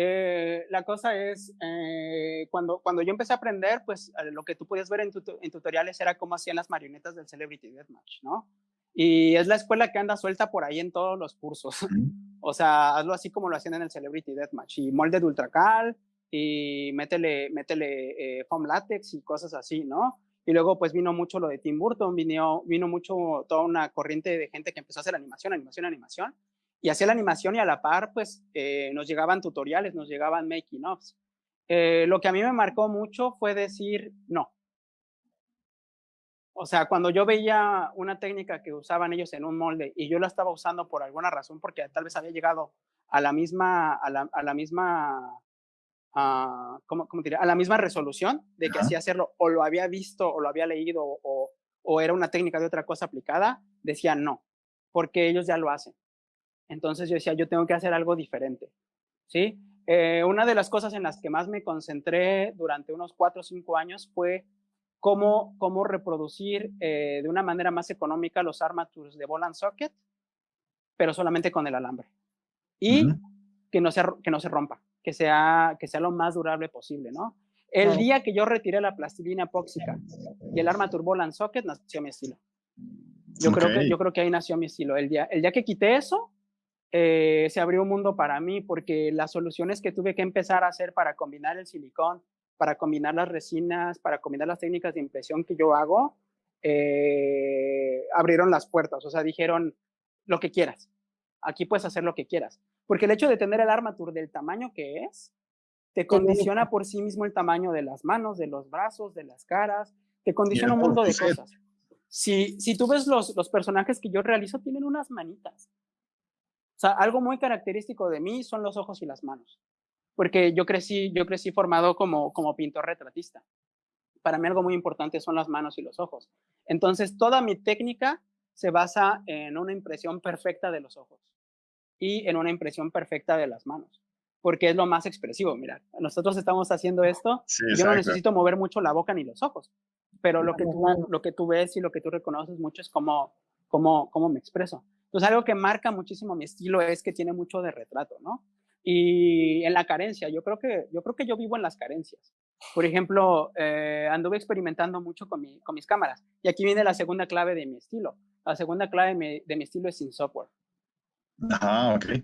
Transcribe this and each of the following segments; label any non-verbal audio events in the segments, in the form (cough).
eh, la cosa es, eh, cuando, cuando yo empecé a aprender, pues lo que tú podías ver en, en, tutoriales era cómo hacían las marionetas del Celebrity Deathmatch, ¿no? Y es la escuela que anda suelta por ahí en todos los cursos. (laughs) o sea, hazlo así como lo hacían en el Celebrity Deathmatch. Y molde de ultracal, y métele, métele eh, foam látex y cosas así, ¿no? Y luego pues vino mucho lo de Tim Burton, vino, vino mucho toda una corriente de gente que empezó a hacer animación, animación, animación. Y hacía la animación y a la par pues eh, nos llegaban tutoriales, nos llegaban making offs. Eh, lo que a mí me marcó mucho fue decir no. O sea, cuando yo veía una técnica que usaban ellos en un molde y yo la estaba usando por alguna razón, porque tal vez había llegado a la misma, a la, a la misma a, ¿cómo, cómo diría? a la misma resolución de que hacía hacerlo o lo había visto o lo había leído o, o, era una técnica de otra cosa aplicada, decía no, porque ellos ya lo hacen. Entonces yo decía, yo tengo que hacer algo diferente. ¿sí? Eh, una de las cosas en las que más me concentré durante unos cuatro o cinco años fue cómo, cómo reproducir eh, de una manera más económica los armatures de ball and socket, pero solamente con el alambre. Y que, no se, que no se rompa que sea, que sea lo más durable posible, ¿no? El día que yo retiré la plastilina epóxica y el arma Turboland Socket, nació mi estilo. Yo, creo que, yo creo que ahí nació mi estilo. El día, el día que quité eso, eh, se abrió un mundo para mí porque las soluciones que tuve que empezar a hacer para combinar el silicón, para combinar las resinas, para combinar las técnicas de impresión que yo hago, eh, abrieron las puertas. O sea, dijeron lo que quieras. Aquí puedes hacer lo que quieras. Porque el hecho de tener el armature del tamaño que es, te condiciona por sí mismo el tamaño de las manos, de los brazos, de las caras, te condiciona un mundo de cosas. Si, si tú ves los, los personajes que yo realizo, tienen unas manitas. O sea, algo muy característico de mí son los ojos y las manos. Porque yo crecí, yo crecí formado como, como pintor retratista. Para mí algo muy importante son las manos y los ojos. Entonces, toda mi técnica se basa en una impresión perfecta de los ojos y en una impresión perfecta de las manos, porque es lo más expresivo. Mira, nosotros estamos haciendo esto, yo no necesito mover mucho la boca ni los ojos, pero lo que, tú, lo que tú ves y lo que tú reconoces mucho es cómo, cómo, cómo me expreso. Entonces, algo que marca muchísimo mi estilo es que tiene mucho de retrato, ¿no? Y en la carencia, yo creo que yo, creo que yo vivo en las carencias. Por ejemplo, eh, anduve experimentando mucho con, mi, con mis cámaras. Y aquí viene la segunda clave de mi estilo. La segunda clave de mi estilo es sin software. Ah, ok.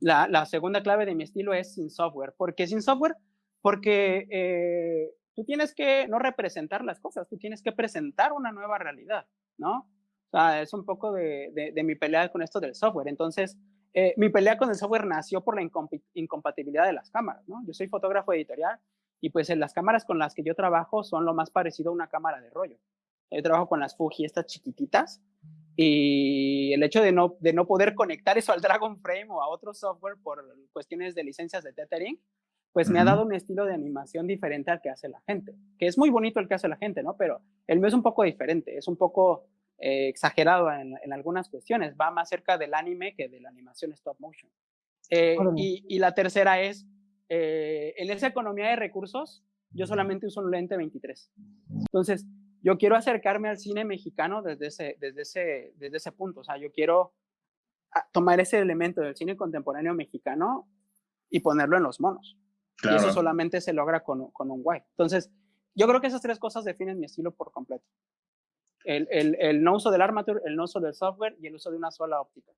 La, la, segunda clave de mi estilo es sin software. ¿Por qué sin software? Porque eh, tú tienes que no representar las cosas, tú tienes que presentar una nueva realidad, ¿no? Sea, es un poco de, de, mi pelea con esto del software. Entonces, eh, mi pelea con el software nació por la incompatibilidad de las cámaras, ¿no? Yo soy fotógrafo editorial y pues en las cámaras con las que yo trabajo son lo más parecido a una cámara de rollo. Yo trabajo con las Fuji, estas chiquititas, y el hecho de no, de no poder conectar eso al Dragon Frame o a otro software por cuestiones de licencias de tethering, pues me ha dado un estilo de animación diferente al que hace la gente, que es muy bonito el que hace la gente, ¿no? Pero el mío es un poco diferente, es un poco eh, exagerado en, en, algunas cuestiones, va más cerca del anime que de la animación stop motion. Eh, y, y, la tercera es, eh, en esa economía de recursos, yo solamente uso un lente 23. Entonces, yo quiero acercarme al cine mexicano desde ese, desde ese, desde ese punto. O sea, yo quiero ah, tomar ese elemento del cine contemporáneo mexicano y ponerlo en los monos. Y eso solamente se logra con, con, un white. Entonces, yo creo que esas tres cosas definen mi estilo por completo. El, el, el no uso del armature, el no uso del software y el uso de una sola óptica.